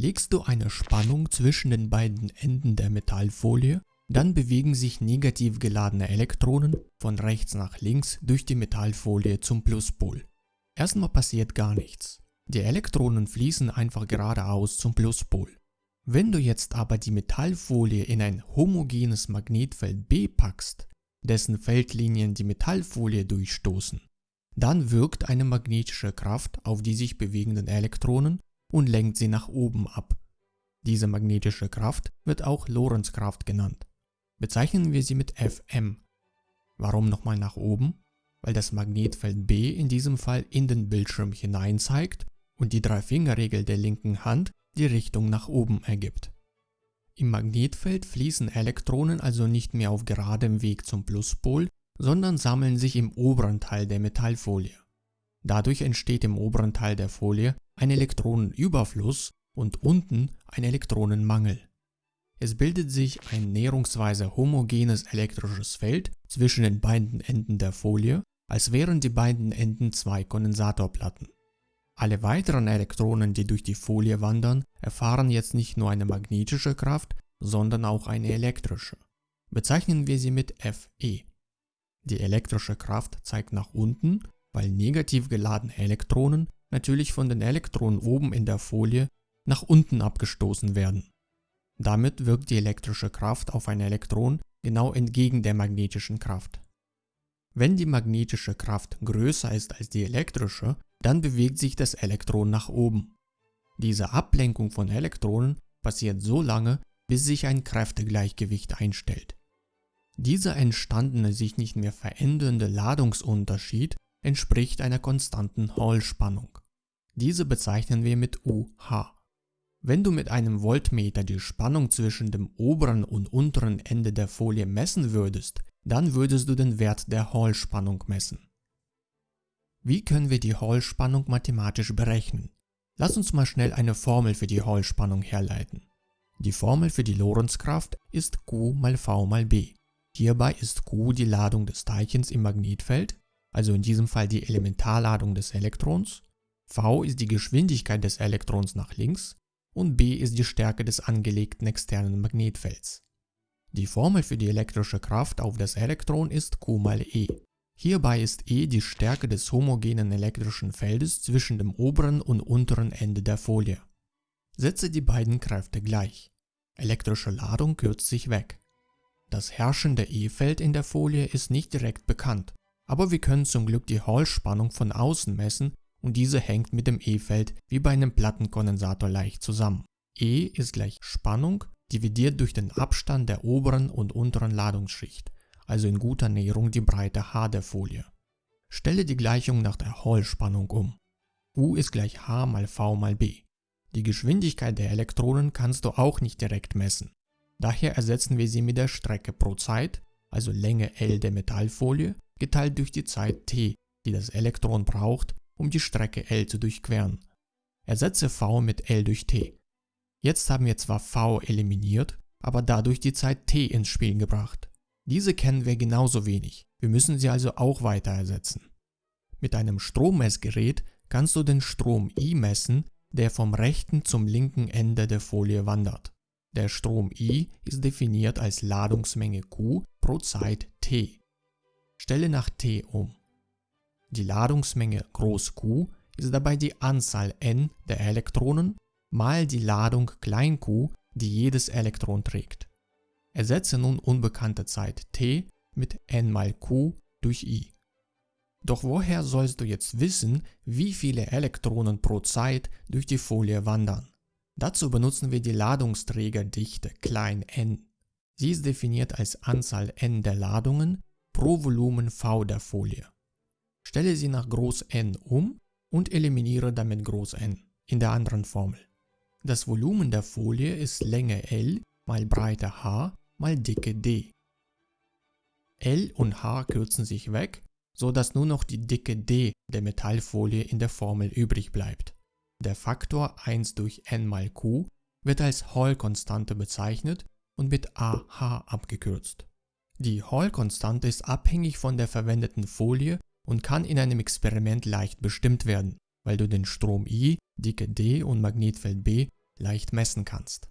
Legst du eine Spannung zwischen den beiden Enden der Metallfolie, dann bewegen sich negativ geladene Elektronen von rechts nach links durch die Metallfolie zum Pluspol. Erstmal passiert gar nichts. Die Elektronen fließen einfach geradeaus zum Pluspol. Wenn du jetzt aber die Metallfolie in ein homogenes Magnetfeld B packst, dessen Feldlinien die Metallfolie durchstoßen, dann wirkt eine magnetische Kraft auf die sich bewegenden Elektronen und lenkt sie nach oben ab. Diese magnetische Kraft wird auch Lorentzkraft genannt. Bezeichnen wir sie mit Fm. Warum nochmal nach oben? Weil das Magnetfeld B in diesem Fall in den Bildschirm hinein zeigt und die Drei-Finger-Regel der linken Hand die Richtung nach oben ergibt. Im Magnetfeld fließen Elektronen also nicht mehr auf geradem Weg zum Pluspol, sondern sammeln sich im oberen Teil der Metallfolie. Dadurch entsteht im oberen Teil der Folie ein Elektronenüberfluss und unten ein Elektronenmangel. Es bildet sich ein näherungsweise homogenes elektrisches Feld zwischen den beiden Enden der Folie, als wären die beiden Enden zwei Kondensatorplatten. Alle weiteren Elektronen, die durch die Folie wandern, erfahren jetzt nicht nur eine magnetische Kraft, sondern auch eine elektrische. Bezeichnen wir sie mit Fe. Die elektrische Kraft zeigt nach unten, weil negativ geladene Elektronen natürlich von den Elektronen oben in der Folie nach unten abgestoßen werden. Damit wirkt die elektrische Kraft auf ein Elektron genau entgegen der magnetischen Kraft. Wenn die magnetische Kraft größer ist als die elektrische, dann bewegt sich das Elektron nach oben. Diese Ablenkung von Elektronen passiert so lange, bis sich ein Kräftegleichgewicht einstellt. Dieser entstandene sich nicht mehr verändernde Ladungsunterschied entspricht einer konstanten Hall-Spannung. Diese bezeichnen wir mit UH. Wenn du mit einem Voltmeter die Spannung zwischen dem oberen und unteren Ende der Folie messen würdest, dann würdest du den Wert der Hall-Spannung messen. Wie können wir die Hall-Spannung mathematisch berechnen? Lass uns mal schnell eine Formel für die Hall-Spannung herleiten. Die Formel für die Lorentzkraft ist Q mal V mal B. Hierbei ist Q die Ladung des Teilchens im Magnetfeld, also in diesem Fall die Elementarladung des Elektrons, V ist die Geschwindigkeit des Elektrons nach links und B ist die Stärke des angelegten externen Magnetfelds. Die Formel für die elektrische Kraft auf das Elektron ist Q mal E. Hierbei ist E die Stärke des homogenen elektrischen Feldes zwischen dem oberen und unteren Ende der Folie. Setze die beiden Kräfte gleich. Elektrische Ladung kürzt sich weg. Das herrschende E-Feld in der Folie ist nicht direkt bekannt, aber wir können zum Glück die Hall-Spannung von außen messen und diese hängt mit dem E-Feld wie bei einem Plattenkondensator leicht zusammen. E ist gleich Spannung dividiert durch den Abstand der oberen und unteren Ladungsschicht, also in guter Näherung die Breite h der Folie. Stelle die Gleichung nach der Hall-Spannung um. U ist gleich h mal v mal b. Die Geschwindigkeit der Elektronen kannst du auch nicht direkt messen. Daher ersetzen wir sie mit der Strecke pro Zeit, also Länge L der Metallfolie, geteilt durch die Zeit t, die das Elektron braucht, um die Strecke L zu durchqueren. Ersetze v mit L durch t. Jetzt haben wir zwar v eliminiert, aber dadurch die Zeit t ins Spiel gebracht. Diese kennen wir genauso wenig, wir müssen sie also auch weiter ersetzen. Mit einem Strommessgerät kannst du den Strom I messen, der vom rechten zum linken Ende der Folie wandert. Der Strom I ist definiert als Ladungsmenge Q pro Zeit t. Stelle nach t um. Die Ladungsmenge Q ist dabei die Anzahl n der Elektronen mal die Ladung q, die jedes Elektron trägt. Ersetze nun unbekannte Zeit t mit n mal q durch i. Doch woher sollst du jetzt wissen, wie viele Elektronen pro Zeit durch die Folie wandern? Dazu benutzen wir die Ladungsträgerdichte n. Sie ist definiert als Anzahl n der Ladungen pro Volumen v der Folie. Stelle sie nach Groß N um und eliminiere damit Groß N in der anderen Formel. Das Volumen der Folie ist Länge L mal Breite h mal Dicke d. L und h kürzen sich weg, so dass nur noch die Dicke d der Metallfolie in der Formel übrig bleibt. Der Faktor 1 durch n mal q wird als Hall-Konstante bezeichnet und mit AH abgekürzt. Die Hall-Konstante ist abhängig von der verwendeten Folie und kann in einem Experiment leicht bestimmt werden, weil du den Strom I, Dicke D und Magnetfeld B leicht messen kannst.